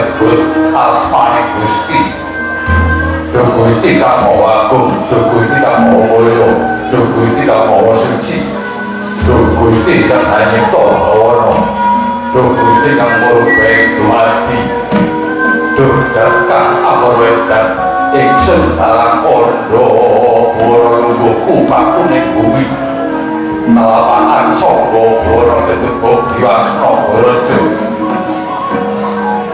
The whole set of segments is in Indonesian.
sinebut asmane Gusti. Duh Gusti kang maha agung Duh Gusti kang maha mulya Duh Gusti kang maha suci. Duh Gusti kang hanyipta bawana Duh Gusti kang murubae dumadi Duh kang amurwedan ingsun dalang kondo boro lungguhku pakuning bumi. Nalapakan songgo boro ketubuh diwakno borojo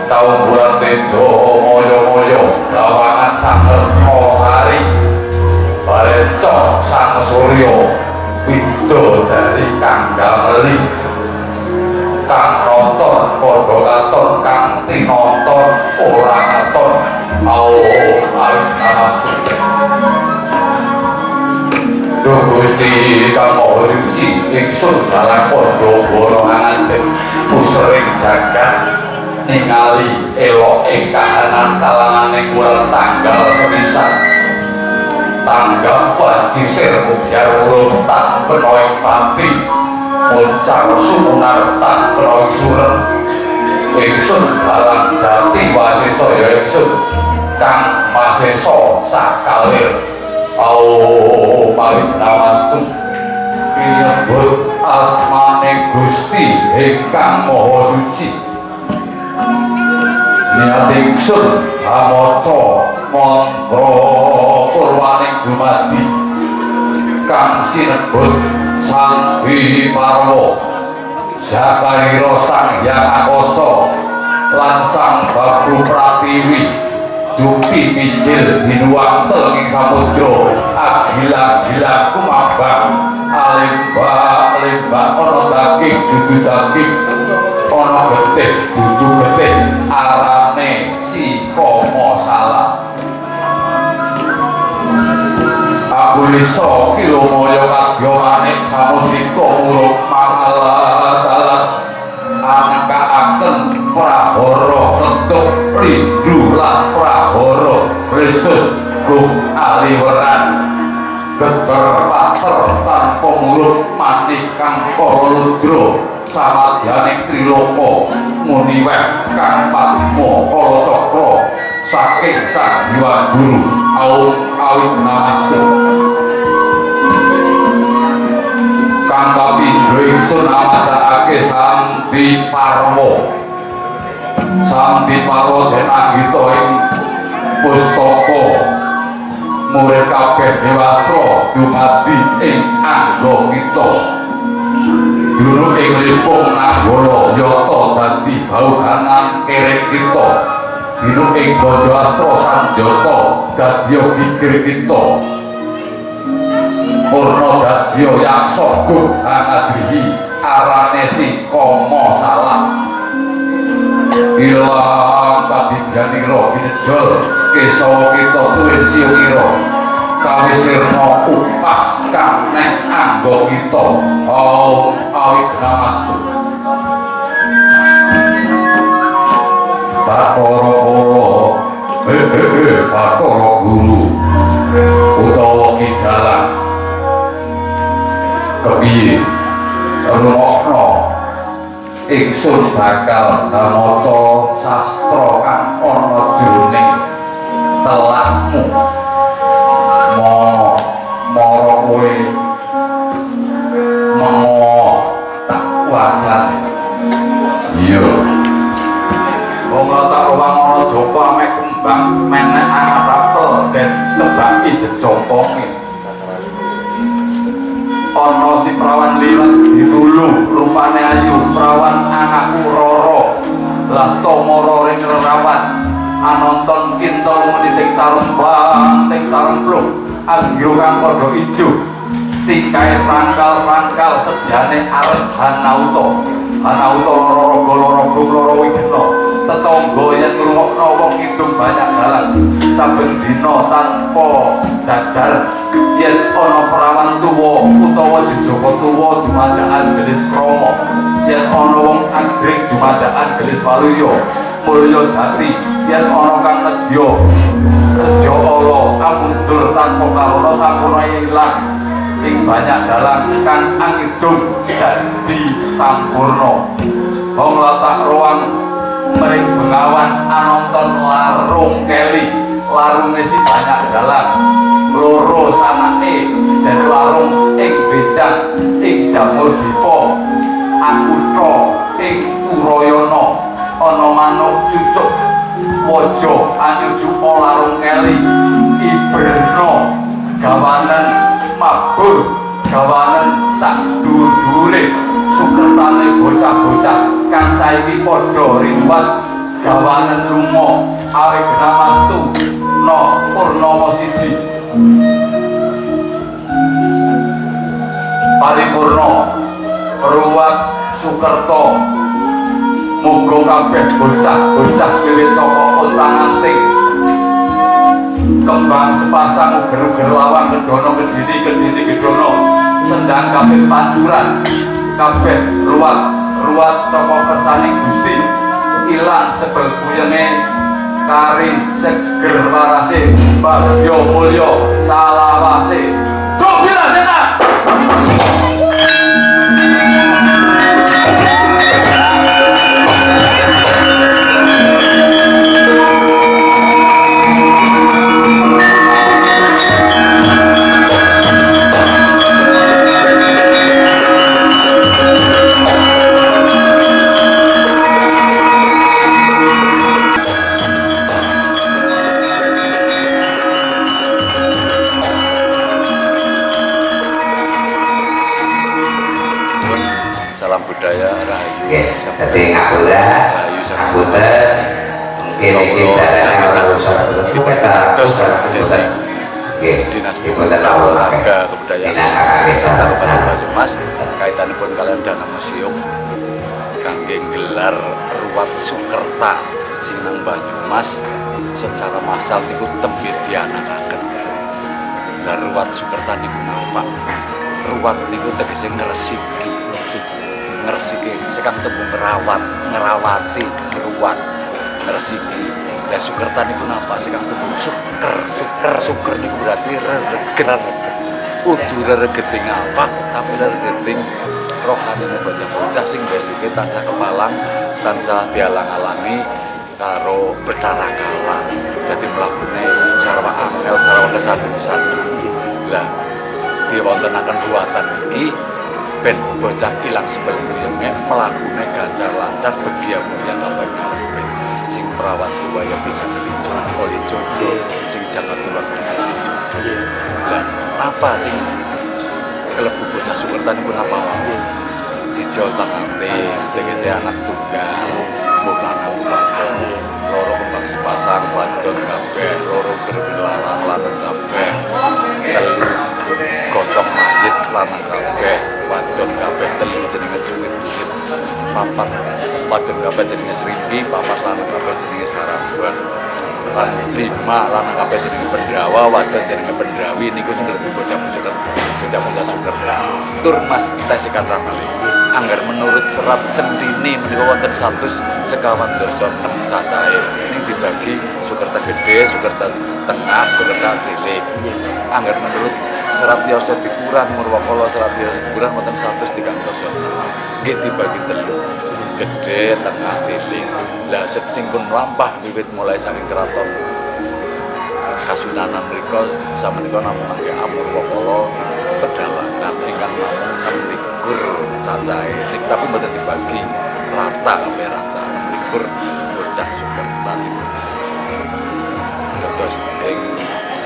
Tahu bulan tejo moyo-moyo Gawangan sang sari Balecok sang suryo Wido dari kang gameli Kang nonton podo katon Kang tinonton orang katon Mau alif namastu. Duh Gusti kang maha suci ingsun dalam podo boro anganten pusering jagat ningali eloke kahanan kalangane kurang tanggal sepisan. Tanggal pancisir mugyar urung tak penoing pati muncang sumunar tak penoing surem ingsun balang jati wasiso ya ingsun. Kang maseso sakalir au paling namastu Nyebut asmane Gusti ingkang Maha Suci niat ingsun amaca mantra purwaning dumadi kang sinebut Sanghi Parwa Jakarira Sang Hyang Akasa lan Sang Babu Pratiwi Duki Mijil Binuang Telenging Samudra Agila-gila kumabang Alimba-alimba Ono daging dudu daging Ono getih dudu getih ne si komo salah? Aku riso kilo moyo agyo manik samu siko uruk mahala talat angka akan prahoro tetuk ridu lah prahoro risus kum aliweran geter pater tanpa muruk mati kang ludra. Samadyaning triloko muniwek kang patmo kolo cokro Saking sang hiwa guru Aum awit namastu Kang kapindho ingsun amacakake Santi Parmo Santi Parmo den anggita ing pustaka. Murid kabeh dewastra dumadi ing angga kita dulu ing lipung nagara yata dadi bauganan kerek kita. Dulu ing bodo astra sanjata dadi gigir kita. Purna dadi yaksa gum angajrihi arane si komo salah. Ilang kabidyanira kinedol kesawa kita tuwin siukira kawisirna upas kang neng angga kita awi kramastu. Bakoro koro hehehe eh, bakoro guru utawa kidalan kepiye? Rumokno ingsun bakal maca sastra kang ono jurni telakmu mo moro mek kembang menek anak apel den tebaki jejoponge ana si prawan liwat ditulu rupane ayu prawan anakku roro. Lah tomoro ring rawan anonton kinto menitik carung bang ting carung pluk anggyo kang padha ijo tingkae sangkal-sangkal sediane arep hanauto hanauto loro loro loro wigena. Tetangga yen ngrungokno saben dina tanpa dadar yen ana perawan tuwa utawa jejaka tuwa dumadakan gelis krama yen ana wong anggring dumadakan gelis waluya mulya jati yen ana kang nedya sejo ala amundur tanpa karana sampurna ilang ing banyak dalang kang angidung dadi sampurna. Wong latak ruang mering bengawan anonton larung keli larung si banyak dalam loro sanake dan larung ing becak ing jamur dipo. Akutro ing uroyono. Ana manuk cucuk wojo anyu jupo larung keli. Iberno gawanan mabur gawanan sak dur-dure sukertane bocah-bocah kang saiki padha riwat gawanan lunga awe genamastu no purnama sidi. Paripurna ruwat sukerto. Muga kabeh bocah-bocah pilih saka untang-anting kembang sepasang uger-uger lawang kedono kedini kedini kedono sendang kabeh pancuran kabeh ruwat ruwat saka kersane Gusti ilang sebel puyenge kari seger warase bagyo mulya salawase Duh Wirasena budaya rahayu. Jadi ngapura, ngapura, mungkin ini darahnya kalau usaha itu kita kebutuhan. Oke, dinasti olahraga kebudayaan Kabupaten Banyumas. Kaitanipun kalian dana museum kangge gelar ruwat Sukerta sing nang Banyumas. Secara massal niku tembe dianakaken. Lah ruwat Sukerta niku napa? Ruwat niku tegese ngresiki, ngresiki sekang tembung ngerawat, ngerawati, ruwat, ngresiki. Lah Sukerta niku napa? Sekang tembung suker, suker, suker niku berarti reregen. Udu reregeting apa? Tapi reregeting rohani bocah-bocah sing besuke tansah kepalang, tansah dialang-alangi karo berdarah kala jadi melakukan sarwa amel sarwa kesandu-sandu lah diwontenaken ruwatan iki ben bocah ilang sebel buyenge mlakune ganjar lancar begia mulia kabeh ngarepe sing perawat tua ya bisa milih jodoh oleh jodoh. Sing jagat tua bisa milih jodoh. Lah apa sing kelebu bocah sukertan pun apa? Wae siji otak ante tegese anak tunggal mbok lanang wadon loro kembang sepasang wadon kabeh loro gerben lanang lanang kabeh. Telu godhong mayit lanang kabeh wadon kabeh telu jenenge cukit duit papat wadon kabeh jenenge srimpi papat lanang kabeh jenenge saramban lan lima lanang kabeh jenenge pendawa wadon jenenge pendawi niku sing lebih bocah suker bocah bocah suker tur mas tes ramali anggar menurut serat centini menika wonten 100 sekawan dosa 6 cacahe ini dibagi sukerta gede sukerta tengah sukerta cilik. Anggar menurut serat yoso dipuran murwakala serat yoso dipuran wonten 100 tiga dosa nggih dibagi telu. Gede tengah cilik. Lah set sing pun lampah wiwit mulai saking keraton. Kasunanan mereka sama mereka namun nangge amur wakolo pedalangan ingkang namun enam likur cacai tapi mboten dibagi rata kabeh rata. Likur bocah sukerta sing terus ing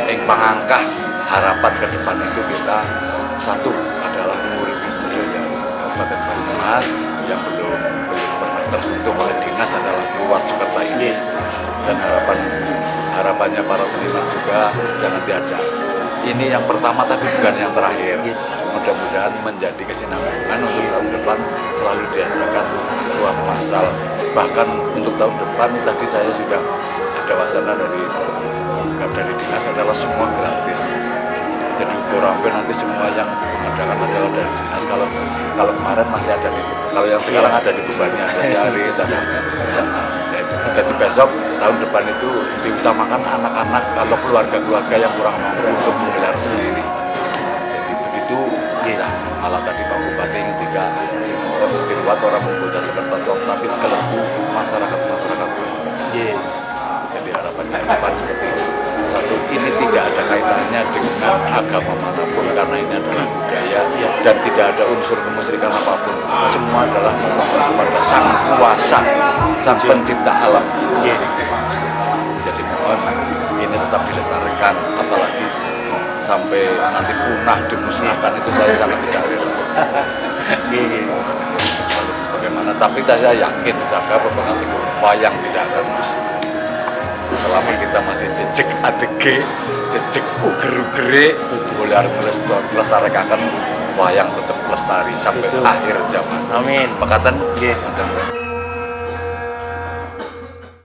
ing pangangkah harapan ke depan itu kita satu adalah murid budaya Kabupaten Banyumas yang belum belum pernah tersentuh oleh dinas adalah luas Sukerta ini. Dan harapan harapannya para seniman juga jangan tiada ini yang pertama tapi bukan yang terakhir. Mudah-mudahan menjadi kesinambungan untuk tahun depan selalu diadakan ruang masal bahkan untuk tahun depan tadi saya sudah ada wacana dari dari dinas adalah semua gratis jadi ukur hampir nanti semua yang mengadakan adalah dari dinas kalau kalau kemarin masih ada di kalau yang sekarang ada di bebannya ada cari ada jadi besok tahun depan itu diutamakan anak-anak atau keluarga-keluarga yang kurang mampu untuk menggelar sendiri. Jadi begitu ya malah tadi Pak Bupati ketika sing diruat orang membaca seperti tapi kelebu masyarakat-masyarakat. Nggih. jadi harapannya depan seperti itu satu ini tidak ada kaitannya dengan agama mana pun karena ini adalah budaya dan tidak ada unsur kemusyrikan apa pun. Semua adalah memohon kepada sang kuasa sang pencipta alam. Jadi mohon ini tetap dilestarikan apalagi sampai nanti punah dimusnahkan itu saya sangat tidak rela. Bagaimana? Tapi saya yakin jaga pepengaruh wayang tidak akan musnah selama kita masih jejak adege jejak uger-ugere boleh harus melestar- melestarikan wayang tetap lestari sampai Setuju. akhir zaman Amin. Nggih. Makatan.